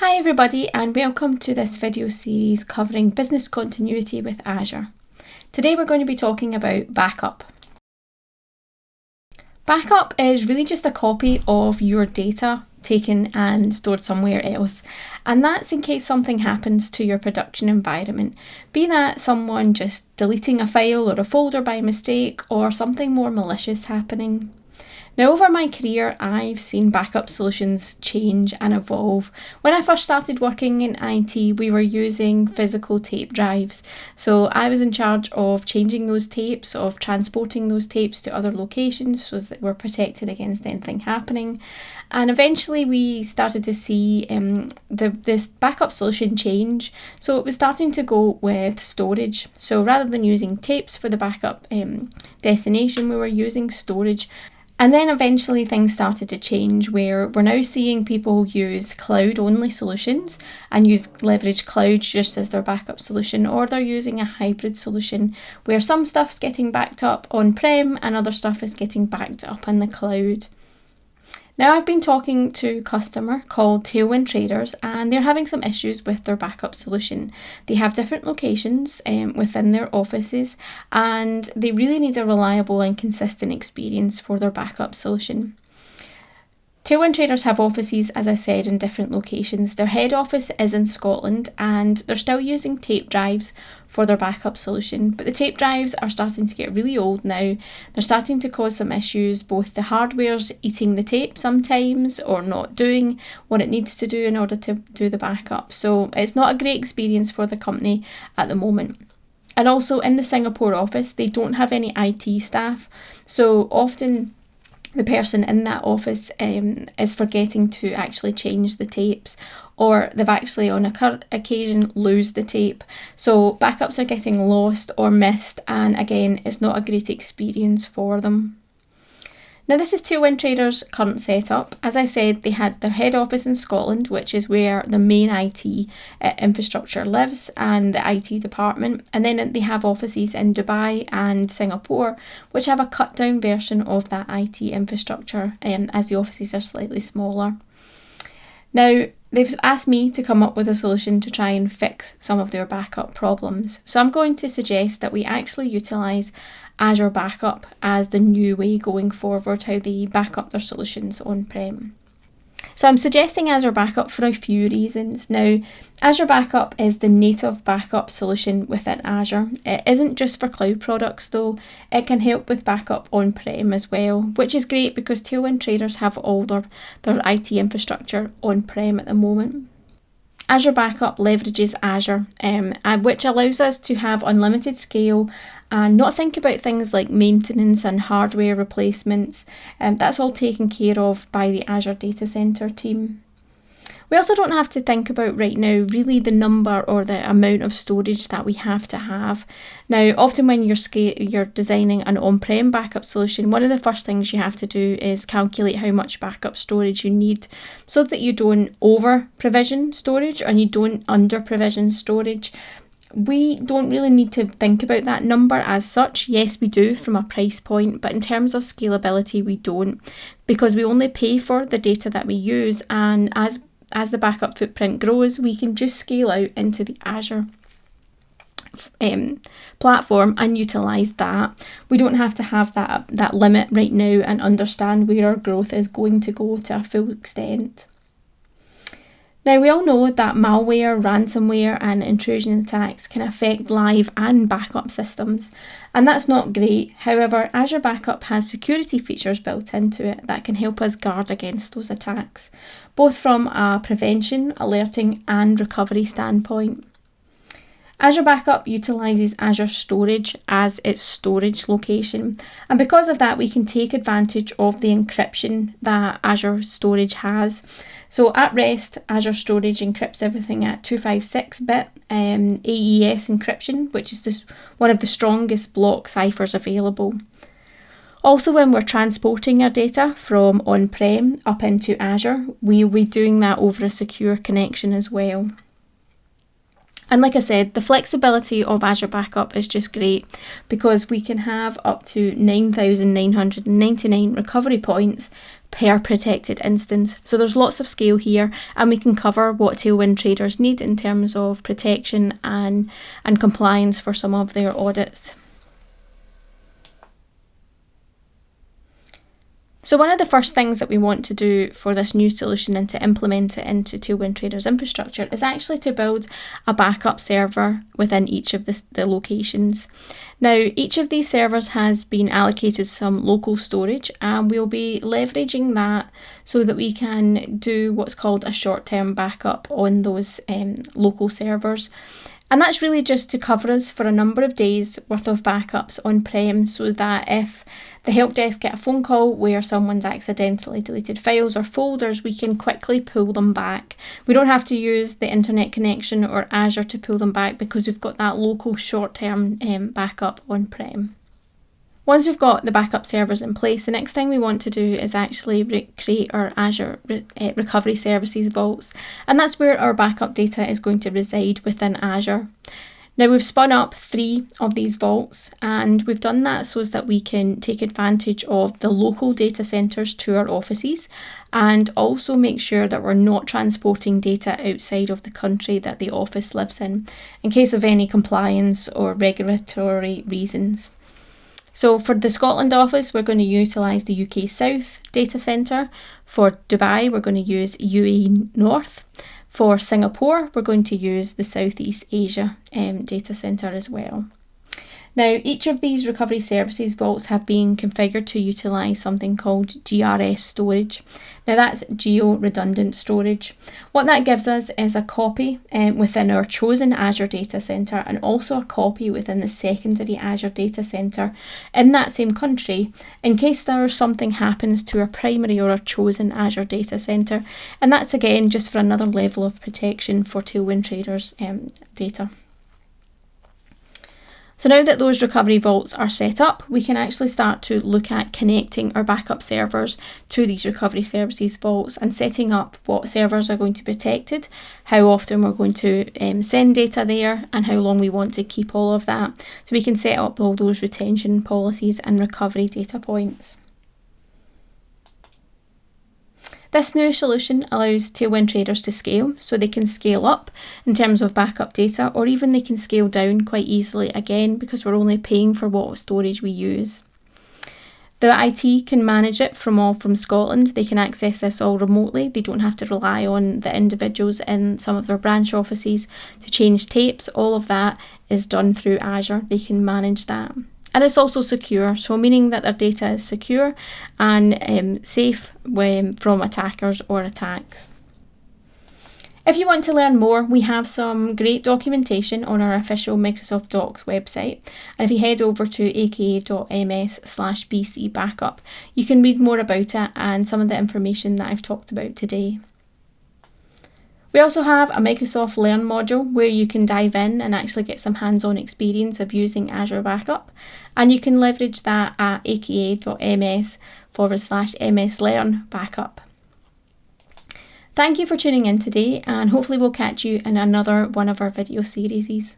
Hi everybody and welcome to this video series covering business continuity with Azure. Today we're going to be talking about backup. Backup is really just a copy of your data taken and stored somewhere else and that's in case something happens to your production environment, be that someone just deleting a file or a folder by mistake or something more malicious happening. Now, over my career, I've seen backup solutions change and evolve. When I first started working in IT, we were using physical tape drives. So I was in charge of changing those tapes, of transporting those tapes to other locations so that we're protected against anything happening. And eventually, we started to see um, the this backup solution change. So it was starting to go with storage. So rather than using tapes for the backup um, destination, we were using storage. And then eventually things started to change where we're now seeing people use cloud only solutions and use leverage cloud just as their backup solution, or they're using a hybrid solution where some stuff's getting backed up on prem and other stuff is getting backed up in the cloud. Now I've been talking to a customer called Tailwind Traders and they're having some issues with their backup solution. They have different locations um, within their offices and they really need a reliable and consistent experience for their backup solution. Tailwind Traders have offices, as I said, in different locations. Their head office is in Scotland and they're still using tape drives for their backup solution. But the tape drives are starting to get really old now. They're starting to cause some issues. Both the hardware's eating the tape sometimes or not doing what it needs to do in order to do the backup. So it's not a great experience for the company at the moment. And also in the Singapore office, they don't have any IT staff. So often the person in that office um, is forgetting to actually change the tapes or they've actually on a occasion lose the tape. So backups are getting lost or missed and again it's not a great experience for them now, this is Tailwind Traders' current setup. As I said, they had their head office in Scotland, which is where the main IT uh, infrastructure lives and the IT department. And then they have offices in Dubai and Singapore, which have a cut down version of that IT infrastructure um, as the offices are slightly smaller. Now, they've asked me to come up with a solution to try and fix some of their backup problems. So I'm going to suggest that we actually utilise Azure Backup as the new way going forward, how they back up their solutions on prem. So I'm suggesting Azure Backup for a few reasons. Now, Azure Backup is the native backup solution within Azure. It isn't just for cloud products though, it can help with backup on-prem as well, which is great because Tailwind traders have all their, their IT infrastructure on-prem at the moment. Azure Backup leverages Azure, um, which allows us to have unlimited scale and not think about things like maintenance and hardware replacements. Um, that's all taken care of by the Azure Data Center team. We also don't have to think about right now really the number or the amount of storage that we have to have. Now, often when you're you're designing an on-prem backup solution, one of the first things you have to do is calculate how much backup storage you need so that you don't over provision storage and you don't under provision storage we don't really need to think about that number as such. Yes, we do from a price point, but in terms of scalability, we don't because we only pay for the data that we use. And as as the backup footprint grows, we can just scale out into the Azure um, platform and utilize that. We don't have to have that that limit right now and understand where our growth is going to go to a full extent. Now, we all know that malware, ransomware, and intrusion attacks can affect live and backup systems, and that's not great. However, Azure Backup has security features built into it that can help us guard against those attacks, both from a prevention, alerting, and recovery standpoint. Azure Backup utilises Azure Storage as its storage location, and because of that, we can take advantage of the encryption that Azure Storage has. So at rest, Azure Storage encrypts everything at 256-bit um, AES encryption, which is just one of the strongest block ciphers available. Also, when we're transporting our data from on-prem up into Azure, we'll be doing that over a secure connection as well. And like I said, the flexibility of Azure Backup is just great because we can have up to 9,999 recovery points per protected instance. So there's lots of scale here and we can cover what Tailwind traders need in terms of protection and, and compliance for some of their audits. So one of the first things that we want to do for this new solution and to implement it into Tailwind Traders infrastructure is actually to build a backup server within each of the, the locations. Now each of these servers has been allocated some local storage and we'll be leveraging that so that we can do what's called a short-term backup on those um, local servers. And that's really just to cover us for a number of days worth of backups on-prem so that if the help desk get a phone call where someone's accidentally deleted files or folders, we can quickly pull them back. We don't have to use the internet connection or Azure to pull them back because we've got that local short-term um, backup on-prem. Once we've got the backup servers in place, the next thing we want to do is actually create our Azure re uh, Recovery Services vaults, and that's where our backup data is going to reside within Azure. Now we've spun up three of these vaults and we've done that so that we can take advantage of the local data centres to our offices and also make sure that we're not transporting data outside of the country that the office lives in in case of any compliance or regulatory reasons. So for the Scotland office, we're going to utilise the UK South data centre. For Dubai, we're going to use UAE North. For Singapore, we're going to use the Southeast Asia um, data centre as well. Now, each of these recovery services vaults have been configured to utilise something called GRS storage. Now, that's geo redundant storage. What that gives us is a copy um, within our chosen Azure data centre and also a copy within the secondary Azure data centre in that same country in case there something happens to our primary or our chosen Azure data centre. And that's again just for another level of protection for Tailwind Traders um, data. So now that those recovery vaults are set up, we can actually start to look at connecting our backup servers to these recovery services vaults and setting up what servers are going to be protected, how often we're going to um, send data there and how long we want to keep all of that. So we can set up all those retention policies and recovery data points. This new solution allows Tailwind traders to scale, so they can scale up in terms of backup data, or even they can scale down quite easily again because we're only paying for what storage we use. The IT can manage it from all from Scotland. They can access this all remotely. They don't have to rely on the individuals in some of their branch offices to change tapes. All of that is done through Azure. They can manage that and it's also secure, so meaning that their data is secure and um, safe when, from attackers or attacks. If you want to learn more, we have some great documentation on our official Microsoft Docs website. And if you head over to aka.ms slash bc backup, you can read more about it and some of the information that I've talked about today. We also have a Microsoft Learn module where you can dive in and actually get some hands-on experience of using Azure Backup and you can leverage that at aka.ms forward slash mslearn backup. Thank you for tuning in today and hopefully we'll catch you in another one of our video series.